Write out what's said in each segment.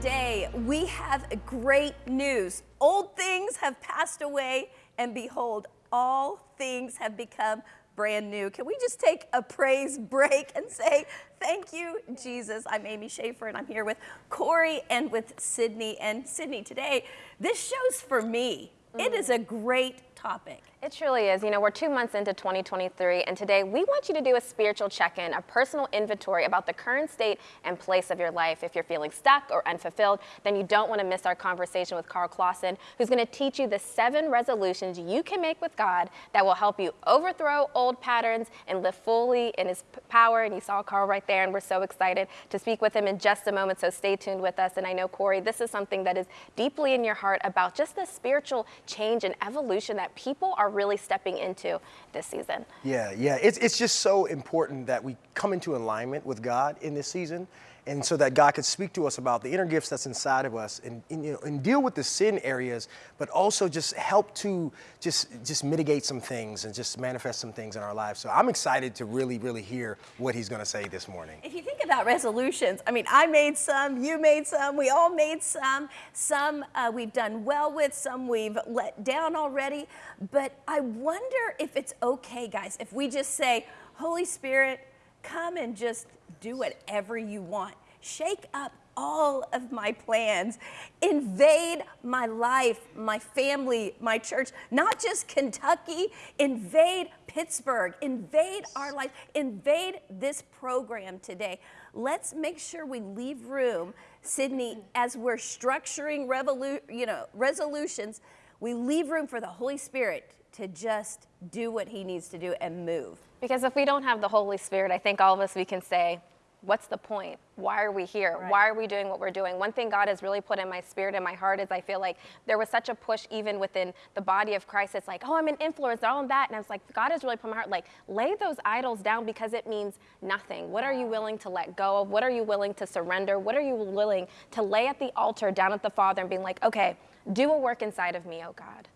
today we have great news. Old things have passed away, and behold, all things have become brand new. Can we just take a praise break and say, Thank you, Jesus. I'm Amy Schaefer, and I'm here with Corey and with Sydney. And Sydney, today, this show's for me. Mm. It is a great topic. It truly is. You know, we're two months into 2023, and today we want you to do a spiritual check in, a personal inventory about the current state and place of your life. If you're feeling stuck or unfulfilled, then you don't want to miss our conversation with Karl Clauson, who's going to teach you the seven resolutions you can make with God that will help you overthrow old patterns and live fully in His power. And you saw Carl right there, and we're so excited to speak with him in just a moment. So stay tuned with us. And I know, Corey, this is something that is deeply in your heart about just the spiritual change and evolution that people are really stepping into this season. Yeah, yeah. It's, it's just so important that we come into alignment with God in this season and so that God could speak to us about the inner gifts that's inside of us and, and, you know, and deal with the sin areas, but also just help to just, just mitigate some things and just manifest some things in our lives. So I'm excited to really, really hear what he's going to say this morning. If you think about resolutions, I mean, I made some, you made some, we all made some. Some uh, we've done well with, some we've let down already. But I wonder if it's okay, guys, if we just say, Holy Spirit, come and just do whatever you want. Shake up all of my plans. Invade my life, my family, my church, not just Kentucky, invade Pittsburgh, invade our life, invade this program today. Let's make sure we leave room, Sydney, as we're structuring revolu- you know, resolutions, we leave room for the Holy Spirit to just do what he needs to do and move. Because if we don't have the Holy Spirit, I think all of us, we can say, what's the point? Why are we here? Right. Why are we doing what we're doing? One thing God has really put in my spirit and my heart is I feel like there was such a push even within the body of Christ. It's like, oh, I'm an influencer, all of that. And I was like, God has really put my heart, like, lay those idols down because it means nothing. What are you willing to let go of? What are you willing to surrender? What are you willing to lay at the altar down at the Father and being like, okay, do a work inside of me, oh God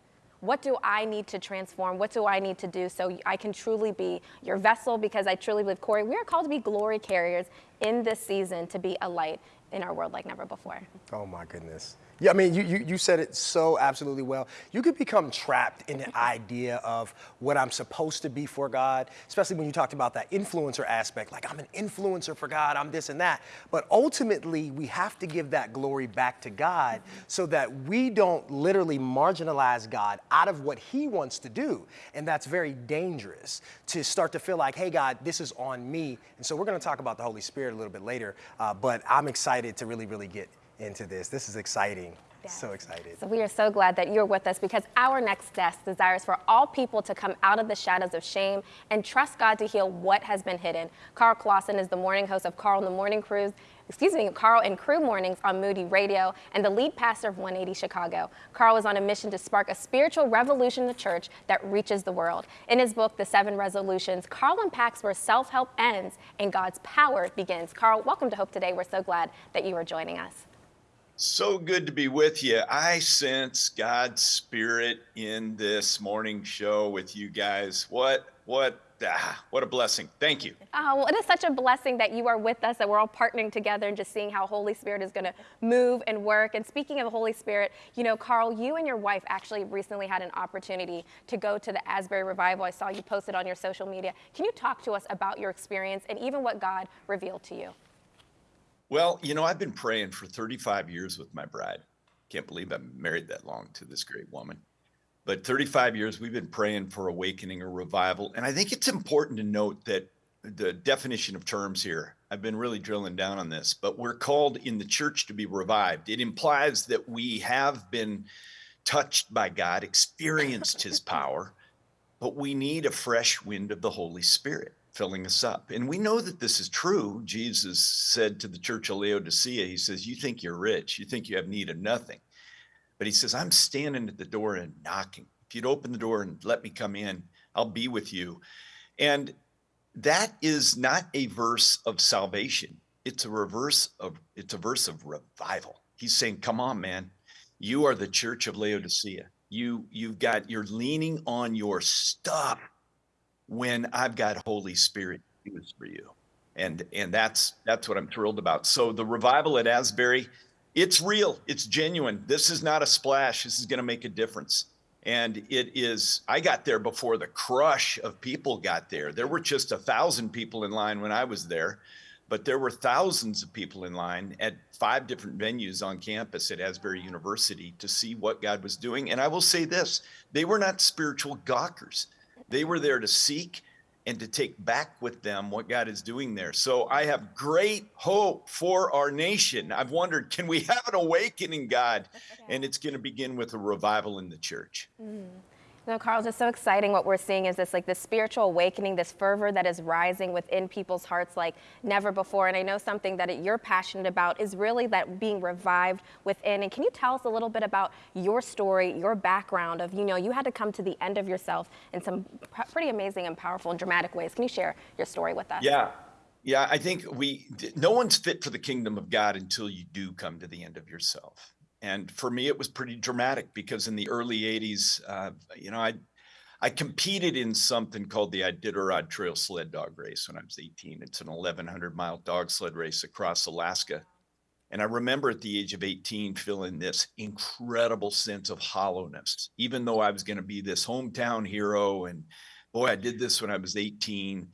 what do I need to transform? What do I need to do so I can truly be your vessel? Because I truly believe, Corey, we are called to be glory carriers in this season to be a light in our world like never before. Oh my goodness. Yeah, I mean, you, you, you, said it so absolutely well. You could become trapped in the idea of what I'm supposed to be for God, especially when you talked about that influencer aspect, like I'm an influencer for God, I'm this and that. But ultimately, we have to give that glory back to God so that we don't literally marginalize God out of what He wants to do. And that's very dangerous to start to feel like, hey, God, this is on me. And so we're going to talk about the Holy Spirit a little bit later, uh, but I'm excited to really, really get into this. This is exciting. Yes. So excited. So we are so glad that you're with us because our next guest desires for all people to come out of the shadows of shame and trust God to heal what has been hidden. Karl Clauson is the morning host of Carl and the Morning Cruise, excuse me, Carl and Crew Mornings on Moody Radio and the lead pastor of 180 Chicago. Carl is on a mission to spark a spiritual revolution in the church that reaches the world. In his book, The Seven Resolutions, Carl unpacks where self-help ends and God's power begins. Carl, welcome to Hope Today. We're so glad that you are joining us. So good to be with you. I sense God's spirit in this morning show with you guys. What, what, ah, what a blessing. Thank you. Oh, well, it is such a blessing that you are with us, that we're all partnering together and just seeing how Holy Spirit is going to move and work. And speaking of Holy Spirit, you know, Carl, you and your wife actually recently had an opportunity to go to the Asbury Revival. I saw you posted on your social media. Can you talk to us about your experience and even what God revealed to you? Well, you know, I've been praying for 35 years with my bride. Can't believe I'm married that long to this great woman. But 35 years, we've been praying for awakening or revival. And I think it's important to note that the definition of terms here, I've been really drilling down on this, but we're called in the church to be revived. It implies that we have been touched by God, experienced his power, but we need a fresh wind of the Holy Spirit filling us up. And we know that this is true. Jesus said to the church of Laodicea, He says, You think you're rich, you think you have need of nothing. But He says, I'm standing at the door and knocking. If you'd open the door and let me come in, I'll be with you. And that is not a verse of salvation. It's a reverse of it's a verse of revival. He's saying, Come on, man. You are the church of Laodicea. You you've got you're leaning on your stuff when I've got Holy Spirit news for you. And and that's that's what I'm thrilled about. So the revival at Asbury, it's real, it's genuine. This is not a splash. This is going to make a difference. And it is, I got there before the crush of people got there. There were just a thousand people in line when I was there, but there were thousands of people in line at five different venues on campus at Asbury University to see what God was doing. And I will say this they were not spiritual gawkers, they were there to seek and to take back with them what God is doing there. So I have great hope for our nation. I've wondered, can we have an awakening, God? And it's going to begin with a revival in the church. You know, Carl, just so exciting what we're seeing is this like this spiritual awakening, this fervor that is rising within people's hearts like never before. And I know something that you're passionate about is really that being revived within. And can you tell us a little bit about your story, your background of, you know, you had to come to the end of yourself in some pr- pretty amazing and powerful and dramatic ways. Can you share your story with us? Yeah. Yeah, I think we no one's fit for the kingdom of God until you do come to the end of yourself. And for me, it was pretty dramatic because in the early '80s, uh, you know, I I competed in something called the Iditarod Trail Sled Dog Race when I was 18. It's an 1,100 mile dog sled race across Alaska. And I remember at the age of 18 feeling this incredible sense of hollowness, even though I was going to be this hometown hero. And boy, I did this when I was 18.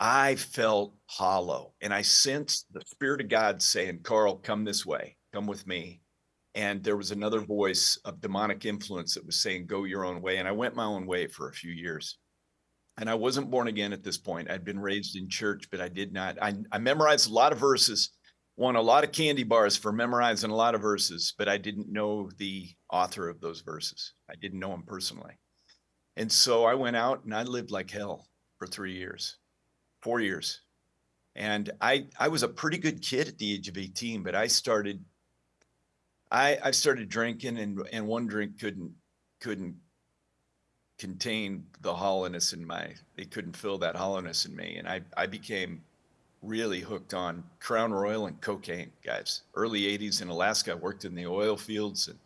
I felt hollow and I sensed the Spirit of God saying, Carl, come this way, come with me. And there was another voice of demonic influence that was saying, go your own way. And I went my own way for a few years. And I wasn't born again at this point. I'd been raised in church, but I did not. I, I memorized a lot of verses, won a lot of candy bars for memorizing a lot of verses, but I didn't know the author of those verses. I didn't know him personally. And so I went out and I lived like hell for three years four years. And I I was a pretty good kid at the age of 18, but I started I I started drinking and and one drink couldn't couldn't contain the hollowness in my it couldn't fill that hollowness in me. And I I became really hooked on Crown Royal and cocaine, guys. Early 80s in Alaska, I worked in the oil fields and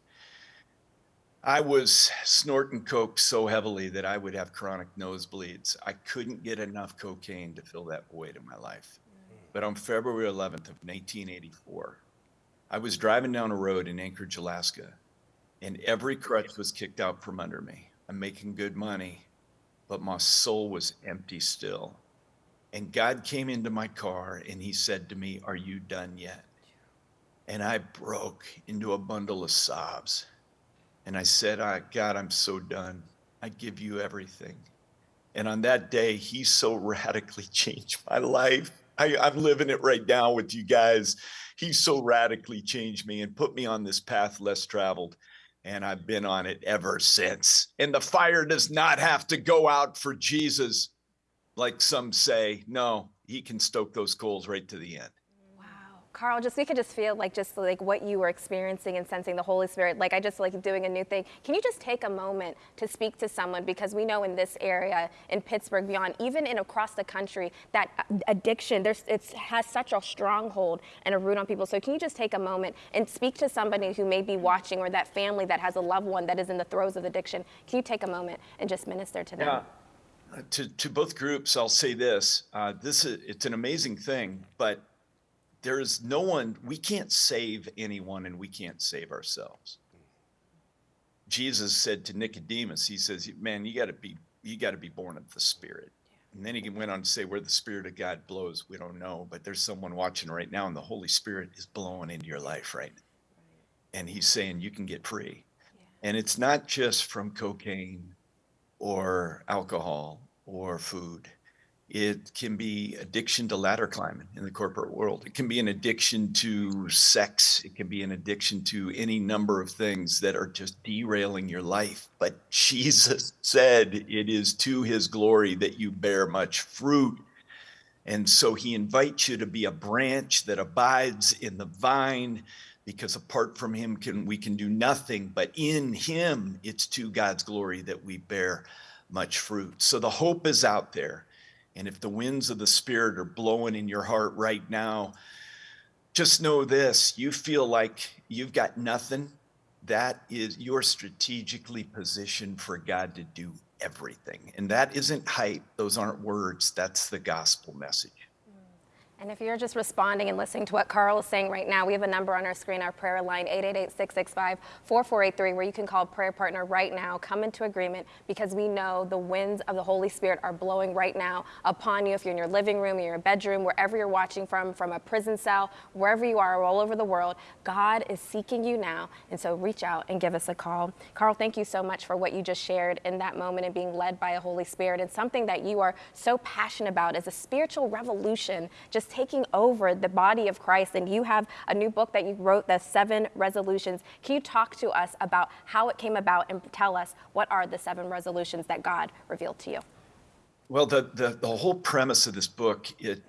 I was snorting coke so heavily that I would have chronic nosebleeds. I couldn't get enough cocaine to fill that void in my life. Mm. But on February 11th of 1984, I was driving down a road in Anchorage, Alaska, and every crutch was kicked out from under me. I'm making good money, but my soul was empty still. And God came into my car and he said to me, Are you done yet? And I broke into a bundle of sobs. And I said, ah, God, I'm so done. I give you everything. And on that day, he so radically changed my life. I, I'm living it right now with you guys. He so radically changed me and put me on this path less traveled. And I've been on it ever since. And the fire does not have to go out for Jesus, like some say. No, he can stoke those coals right to the end. Carl, just we could just feel like just like what you were experiencing and sensing the Holy Spirit. Like I just like doing a new thing. Can you just take a moment to speak to someone because we know in this area, in Pittsburgh, beyond, even in across the country, that addiction there's it has such a stronghold and a root on people. So can you just take a moment and speak to somebody who may be watching or that family that has a loved one that is in the throes of addiction? Can you take a moment and just minister to them? Yeah. Uh, To, to both groups, I'll say this, uh, this is, it's an amazing thing, but there is no one, we can't save anyone and we can't save ourselves. Jesus said to Nicodemus, he says, man, you gotta be, you gotta be born of the spirit. And then he went on to say, where the spirit of God blows, we don't know, but there's someone watching right now and the Holy Spirit is blowing into your life right now. And he's saying you can get free. And it's not just from cocaine or alcohol or food. It can be addiction to ladder climbing in the corporate world. It can be an addiction to sex. It can be an addiction to any number of things that are just derailing your life. But Jesus said it is to his glory that you bear much fruit. And so he invites you to be a branch that abides in the vine because apart from him can we can do nothing but in him it's to God's glory that we bear much fruit. So the hope is out there. And if the winds of the Spirit are blowing in your heart right now, just know this you feel like you've got nothing. That is, you're strategically positioned for God to do everything. And that isn't hype, those aren't words, that's the gospel message. And if you're just responding and listening to what Carl is saying right now, we have a number on our screen, our prayer line, 888-665-4483, where you can call prayer partner right now, come into agreement, because we know the winds of the Holy Spirit are blowing right now upon you. If you're in your living room, in your bedroom, wherever you're watching from, from a prison cell, wherever you are all over the world, God is seeking you now. And so reach out and give us a call. Carl, thank you so much for what you just shared in that moment and being led by a Holy Spirit. And something that you are so passionate about is a spiritual revolution, just taking over the body of Christ. And you have a new book that you wrote, The Seven Resolutions. Can you talk to us about how it came about and tell us what are the seven resolutions that God revealed to you? Well, the, the, the whole premise of this book it,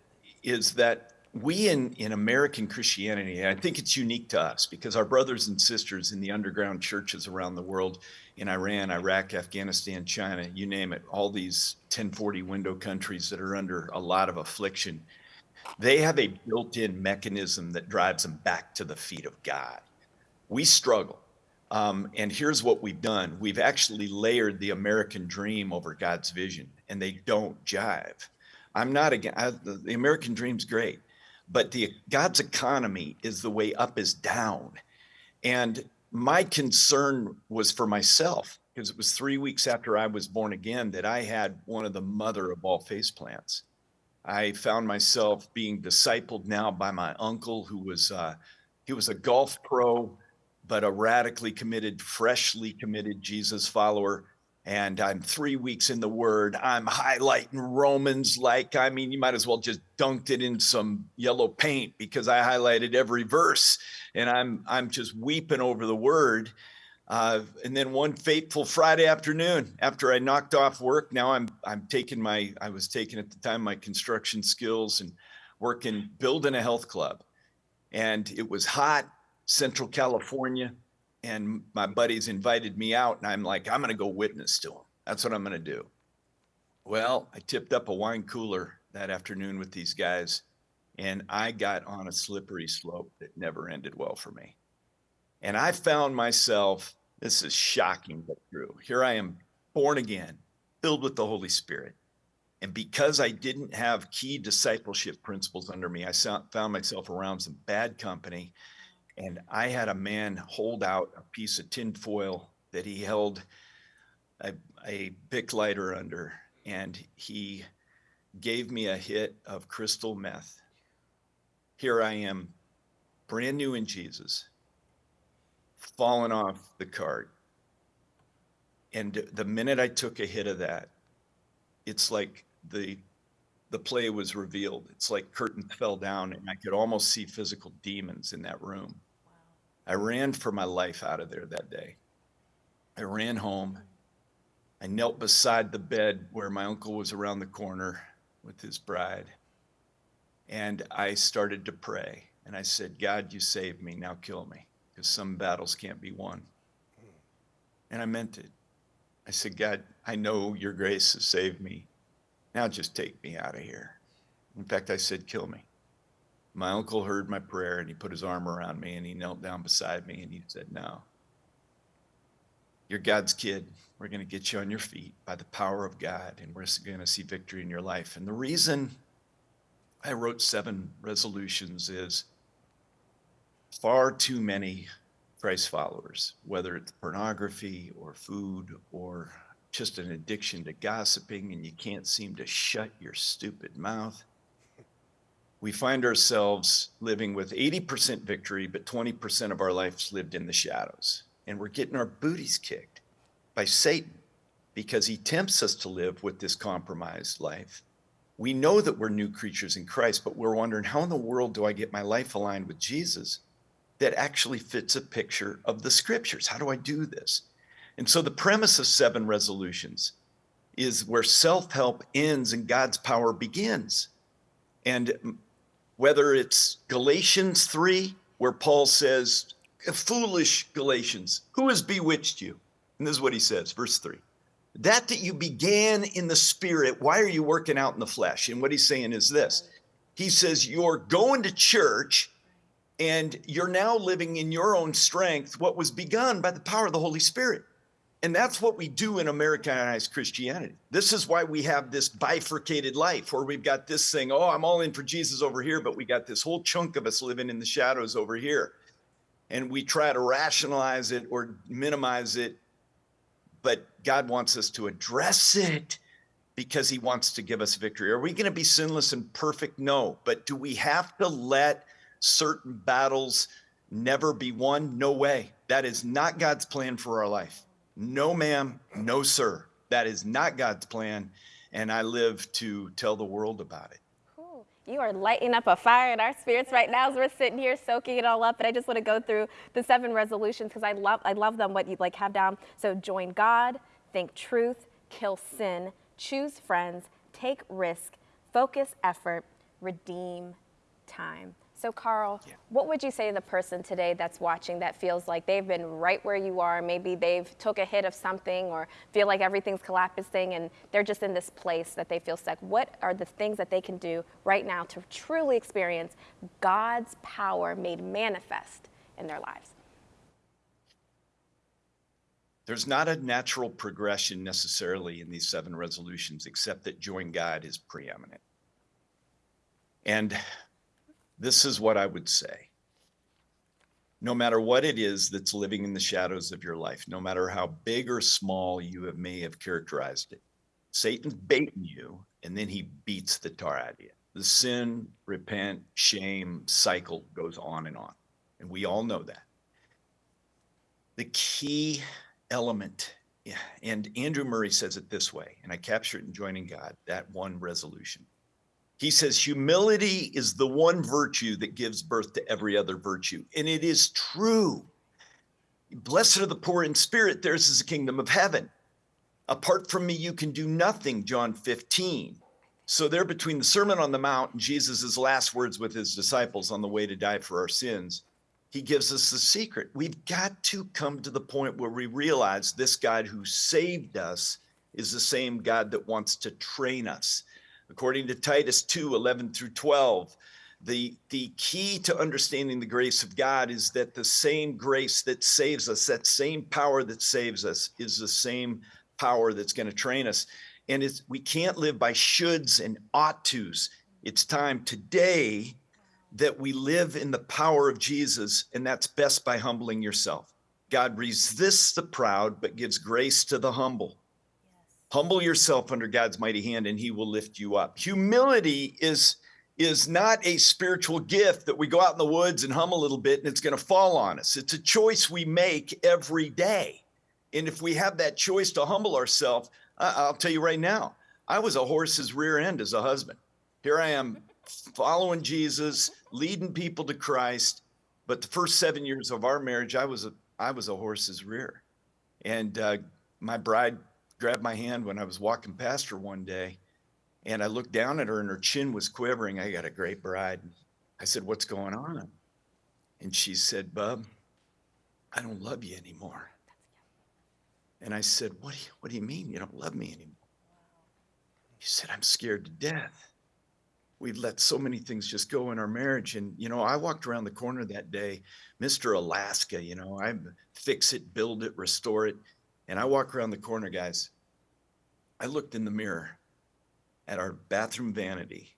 is that we in, in American Christianity, I think it's unique to us because our brothers and sisters in the underground churches around the world, in Iran, Iraq, Afghanistan, China, you name it, all these 10/40 window countries that are under a lot of affliction, they have a built-in mechanism that drives them back to the feet of God. We struggle. Um, and here's what we've done. We've actually layered the American dream over God's vision, and they don't jive. I'm not again, the American dream's great, but the God's economy is the way up is down. And my concern was for myself because it was three weeks after I was born again that I had one of the mother of all face plants. I found myself being discipled now by my uncle, who was uh, he was a golf pro, but a radically committed, freshly committed Jesus follower. And I'm three weeks in the Word. I'm highlighting Romans like I mean, you might as well just dunked it in some yellow paint because I highlighted every verse, and I'm I'm just weeping over the Word. Uh, and then one fateful Friday afternoon, after I knocked off work, now I'm I'm taking my I was taking at the time my construction skills and working building a health club, and it was hot, Central California, and my buddies invited me out, and I'm like, I'm gonna go witness to them. That's what I'm gonna do. Well, I tipped up a wine cooler that afternoon with these guys, and I got on a slippery slope that never ended well for me. And I found myself this is shocking but true. Here I am, born again, filled with the Holy Spirit. And because I didn't have key discipleship principles under me, I found myself around some bad company. And I had a man hold out a piece of tinfoil that he held a, a Bic lighter under. And he gave me a hit of crystal meth. Here I am, brand new in Jesus fallen off the cart. And the minute I took a hit of that, it's like the the play was revealed. It's like curtains fell down and I could almost see physical demons in that room. I ran for my life out of there that day. I ran home. I knelt beside the bed where my uncle was around the corner with his bride. And I started to pray. And I said, God, you saved me. Now kill me because some battles can't be won. And I meant it. I said, God, I know your grace has saved me. Now just take me out of here. In fact, I said, kill me. My uncle heard my prayer and he put his arm around me and he knelt down beside me and he said, No. You're God's kid. We're going to get you on your feet by the power of God and we're going to see victory in your life. And the reason I wrote seven resolutions is far too many Christ followers, whether it's pornography or food or just an addiction to gossiping and you can't seem to shut your stupid mouth. We find ourselves living with 80% victory, but 20% of our lives lived in the shadows. And we're getting our booties kicked by Satan because he tempts us to live with this compromised life. We know that we're new creatures in Christ, but we're wondering how in the world do I get my life aligned with Jesus? That actually fits a picture of the scriptures. How do I do this? And so the premise of seven resolutions is where self help ends and God's power begins. And whether it's Galatians 3, where Paul says, Foolish Galatians, who has bewitched you? And this is what he says, verse 3. That that you began in the spirit, why are you working out in the flesh? And what he's saying is this He says, You're going to church and you're now living in your own strength what was begun by the power of the Holy Spirit. And that's what we do in Americanized Christianity. This is why we have this bifurcated life where we've got this thing, oh, I'm all in for Jesus over here, but we got this whole chunk of us living in the shadows over here. And we try to rationalize it or minimize it, but God wants us to address it because he wants to give us victory. Are we going to be sinless and perfect? No. But do we have to let certain battles never be won? No way. That is not God's plan for our life. No, ma'am. No, sir. That is not God's plan. And I live to tell the world about it. You are lighting up a fire in our spirits right now as we're sitting here soaking it all up. But I just want to go through the seven resolutions because I love I love them what you like have down. So join God, think truth, kill sin, choose friends, take risk, focus effort, redeem time. So, Carl, yeah. what would you say to the person today that's watching that feels like they've been right where you are? Maybe they've took a hit of something or feel like everything's collapsing and they're just in this place that they feel stuck. What are the things that they can do right now to truly experience God's power made manifest in their lives? There's not a natural progression necessarily in these seven resolutions, except that join God is preeminent. And this is what I would say. No matter what it is that's living in the shadows of your life, no matter how big or small you have, may have characterized it, Satan's baiting you and then he beats the tar out of you. The sin, repent, shame cycle goes on and on. And we all know that. The key element, and Andrew Murray says it this way, and I capture it in Joining God, that one resolution. He says, humility is the one virtue that gives birth to every other virtue. And it is true. Blessed are the poor in spirit, theirs is the kingdom of heaven. Apart from me, you can do nothing, John 15. So, there between the Sermon on the Mount and Jesus' last words with his disciples on the way to die for our sins, he gives us the secret. We've got to come to the point where we realize this God who saved us is the same God that wants to train us. According to Titus 2 11 through 12, the, the key to understanding the grace of God is that the same grace that saves us, that same power that saves us, is the same power that's going to train us. And it's, we can't live by shoulds and ought tos. It's time today that we live in the power of Jesus, and that's best by humbling yourself. God resists the proud, but gives grace to the humble. Humble yourself under God's mighty hand and he will lift you up. Humility is is not a spiritual gift that we go out in the woods and hum a little bit and it's going to fall on us. It's a choice we make every day. And if we have that choice to humble ourselves, I'll tell you right now, I was a horse's rear end as a husband. Here I am following Jesus, leading people to Christ. But the first seven years of our marriage, I was a I was a horse's rear, and uh, my bride grabbed my hand when I was walking past her one day and I looked down at her and her chin was quivering. I got a great bride. I said, What's going on? And she said, Bub, I don't love you anymore. And I said, What do you, what do you mean you don't love me anymore? She said, I'm scared to death. We've let so many things just go in our marriage. And, you know, I walked around the corner that day, Mr. Alaska, you know, I fix it, build it, restore it. And I walk around the corner, guys. I looked in the mirror at our bathroom vanity,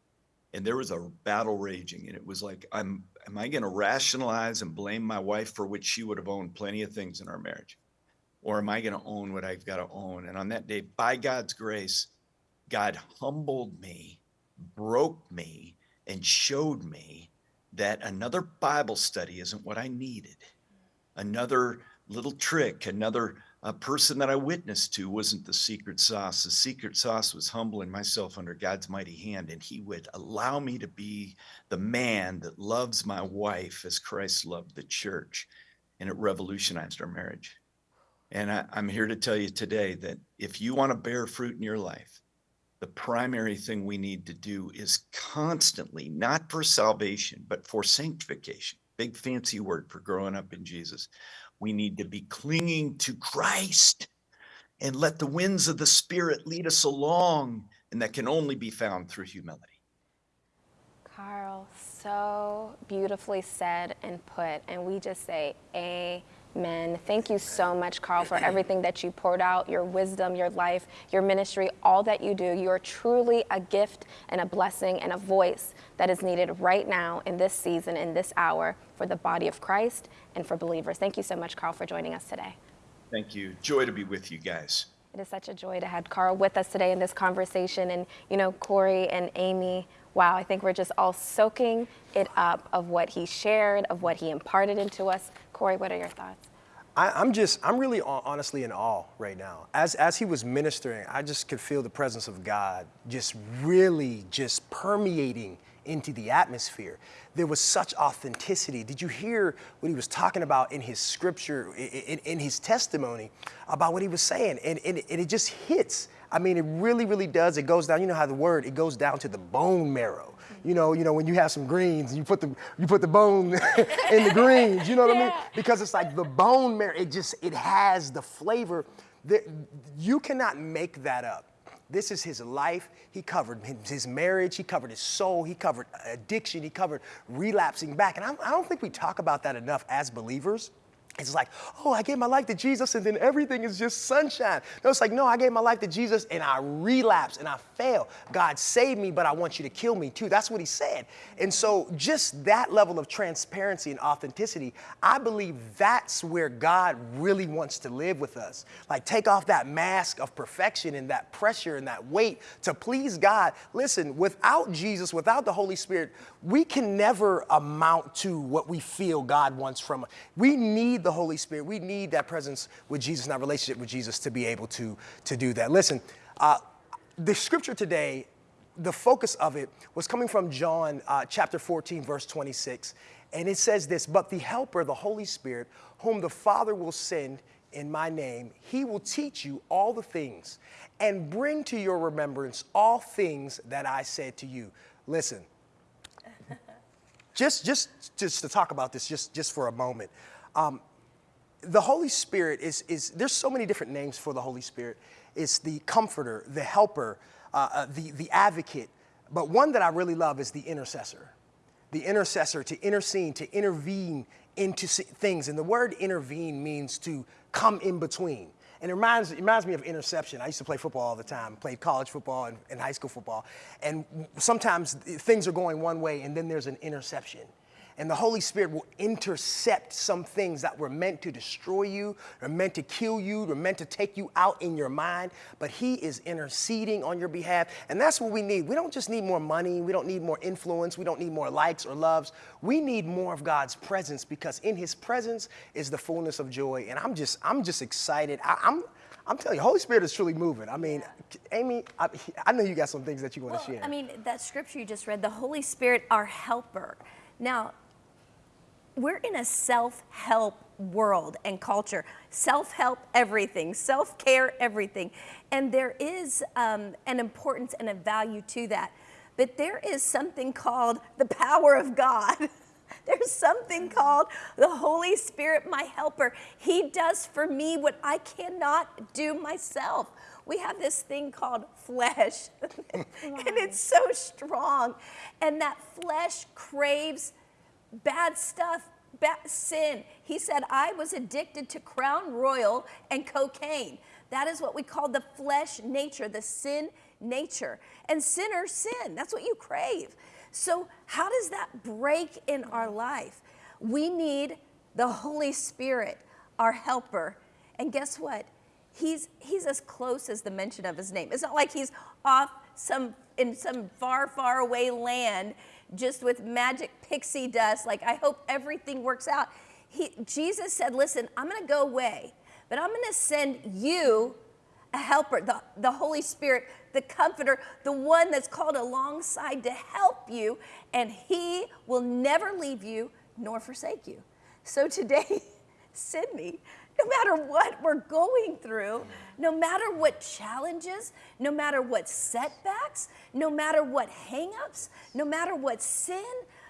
and there was a battle raging. And it was like, I'm, am I going to rationalize and blame my wife for which she would have owned plenty of things in our marriage? Or am I going to own what I've got to own? And on that day, by God's grace, God humbled me, broke me, and showed me that another Bible study isn't what I needed. Another little trick, another a person that I witnessed to wasn't the secret sauce. The secret sauce was humbling myself under God's mighty hand, and He would allow me to be the man that loves my wife as Christ loved the church. And it revolutionized our marriage. And I, am here to tell you today that if you want to bear fruit in your life, the primary thing we need to do is constantly, not for salvation, but for sanctification. Big fancy word for growing up in Jesus we need to be clinging to Christ and let the winds of the Spirit lead us along. And that can only be found through humility. Carl, so beautifully said and put. And we just say, Amen. Thank you so much, Carl, for everything that you poured out, your wisdom, your life, your ministry, all that you do. You are truly a gift and a blessing and a voice that is needed right now in this season, in this hour, for the body of Christ and for believers. Thank you so much, Carl, for joining us today. Thank you. Joy to be with you guys. It is such a joy to have Carl with us today in this conversation. And, you know, Corey and Amy, wow, I think we're just all soaking it up of what he shared, of what he imparted into us. Corey, what are your thoughts? I, I'm just, I'm really honestly in awe right now. As, as he was ministering, I just could feel the presence of God just really just permeating into the atmosphere. There was such authenticity. Did you hear what he was talking about in his scripture, in, in, in his testimony about what he was saying? And, and, and it just hits. I mean, it really, really does. It goes down. You know how the word it goes down to the bone marrow. You know, you know when you have some greens, you put the you put the bone in the greens. You know what I mean? Because it's like the bone marrow. It just it has the flavor. That you cannot make that up. This is his life. He covered his marriage. He covered his soul. He covered addiction. He covered relapsing back. And I, I don't think we talk about that enough as believers. It's like, oh, I gave my life to Jesus and then everything is just sunshine. No, it's like, no, I gave my life to Jesus and I relapsed and I failed. God saved me, but I want you to kill me too. That's what he said. And so, just that level of transparency and authenticity, I believe that's where God really wants to live with us. Like, take off that mask of perfection and that pressure and that weight to please God. Listen, without Jesus, without the Holy Spirit, we can never amount to what we feel God wants from us. We need the Holy Spirit. We need that presence with Jesus our relationship with Jesus to be able to, to do that. Listen, uh, the scripture today, the focus of it was coming from John uh, chapter 14, verse 26. And it says this But the Helper, the Holy Spirit, whom the Father will send in my name, he will teach you all the things and bring to your remembrance all things that I said to you. Listen, just, just, just to talk about this just, just for a moment. Um, the Holy Spirit is, is, there's so many different names for the Holy Spirit. It's the comforter, the helper, uh, uh, the, the advocate. But one that I really love is the intercessor. The intercessor to intercede, to intervene into things. And the word intervene means to come in between. And it reminds, it reminds me of interception. I used to play football all the time, played college football and, and high school football. And sometimes things are going one way and then there's an interception and the Holy Spirit will intercept some things that were meant to destroy you, or meant to kill you, or meant to take you out in your mind. But He is interceding on your behalf, and that's what we need. We don't just need more money, we don't need more influence, we don't need more likes or loves. We need more of God's presence because in His presence is the fullness of joy. And I'm just, I'm just excited. I, am I'm telling you, Holy Spirit is truly moving. I mean, yeah. Amy, I, I, know you got some things that you want well, to share. I mean, that scripture you just read, the Holy Spirit, our helper. Now, we're in a self-help world and culture. Self-help everything, self-care everything. And there is um, an importance and a value to that. But there is something called the power of God. There's something called the Holy Spirit, my helper. He does for me what I cannot do myself. We have this thing called flesh, and it's so strong. And that flesh craves bad stuff, bad sin. He said, I was addicted to Crown Royal and cocaine. That is what we call the flesh nature, the sin nature. And sinners sin. That's what you crave. So, how does that break in our life? We need the Holy Spirit, our helper. And guess what? He's, he's as close as the mention of his name. It's not like he's off some in some far, far away land just with magic pixie dust, like I hope everything works out. He, Jesus said, listen, I'm gonna go away, but I'm gonna send you a helper, the, the Holy Spirit, the comforter, the one that's called alongside to help you, and he will never leave you nor forsake you. So today, send me no matter what we're going through, no matter what challenges, no matter what setbacks, no matter what hangups, no matter what sin,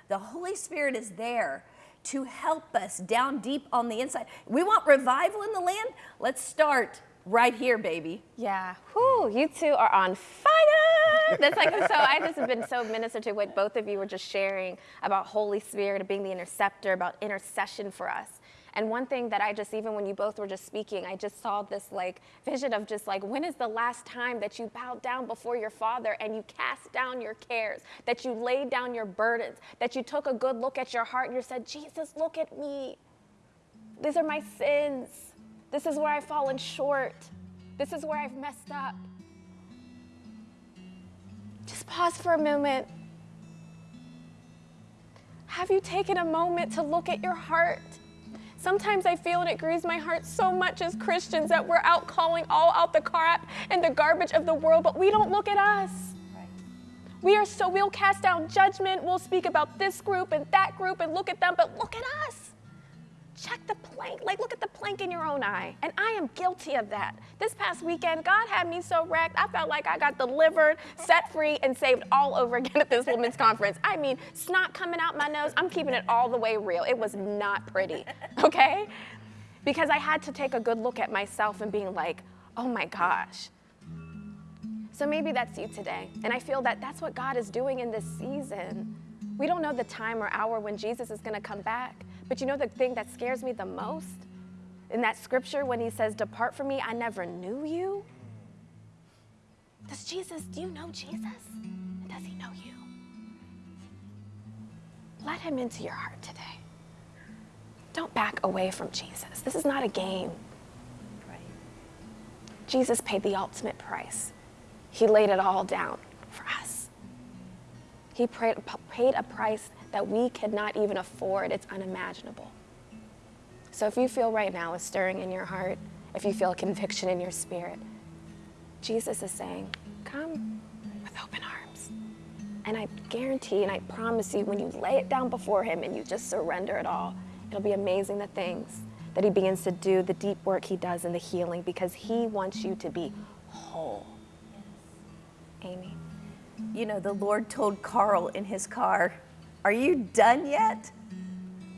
the Holy Spirit is there to help us down deep on the inside. We want revival in the land? Let's start right here, baby. Yeah. Whew, you two are on fire. That's like so. I just have been so ministered to what both of you were just sharing about Holy Spirit, being the interceptor, about intercession for us. And one thing that I just, even when you both were just speaking, I just saw this like vision of just like, when is the last time that you bowed down before your Father and you cast down your cares, that you laid down your burdens, that you took a good look at your heart and you said, Jesus, look at me. These are my sins. This is where I've fallen short. This is where I've messed up. Just pause for a moment. Have you taken a moment to look at your heart? Sometimes I feel and it grieves my heart so much as Christians that we're out calling all out the crap and the garbage of the world, but we don't look at us. We are so, we'll cast down judgment, we'll speak about this group and that group and look at them, but look at us check the plank. Like, look at the plank in your own eye. And I am guilty of that. This past weekend, God had me so wrecked, I felt like I got delivered, set free, and saved all over again at this women's conference. I mean, snot coming out my nose. I'm keeping it all the way real. It was not pretty, okay? Because I had to take a good look at myself and being like, oh my gosh. So maybe that's you today. And I feel that that's what God is doing in this season. We don't know the time or hour when Jesus is going to come back. But you know the thing that scares me the most? In that scripture, when he says, Depart from me, I never knew you. Does Jesus, do you know Jesus? Does he know you? Let him into your heart today. Don't back away from Jesus. This is not a game. Jesus paid the ultimate price. He laid it all down for us. He paid a price that we cannot even afford. It's unimaginable. So if you feel right now a stirring in your heart, if you feel a conviction in your spirit, Jesus is saying, Come with open arms. And I guarantee and I promise you, when you lay it down before Him and you just surrender it all, it'll be amazing the things that He begins to do, the deep work He does in the healing, because He wants you to be whole. Amy. You know, the Lord told Carl in his car, are you done yet?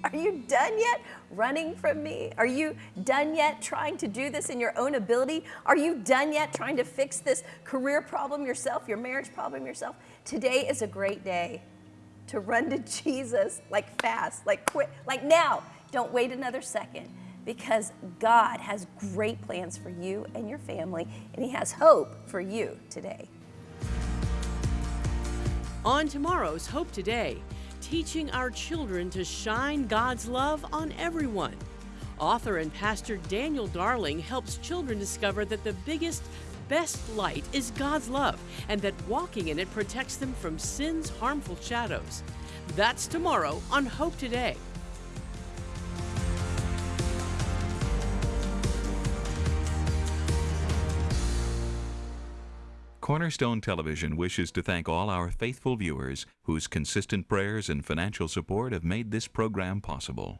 Are you done yet running from me? Are you done yet trying to do this in your own ability? Are you done yet trying to fix this career problem yourself, your marriage problem yourself? Today is a great day to run to Jesus like fast, like quick, like now. Don't wait another second because God has great plans for you and your family, and He has hope for you today. On tomorrow's Hope Today, teaching our children to shine God's love on everyone. Author and pastor Daniel Darling helps children discover that the biggest, best light is God's love and that walking in it protects them from sin's harmful shadows. That's tomorrow on Hope Today. Cornerstone Television wishes to thank all our faithful viewers whose consistent prayers and financial support have made this program possible.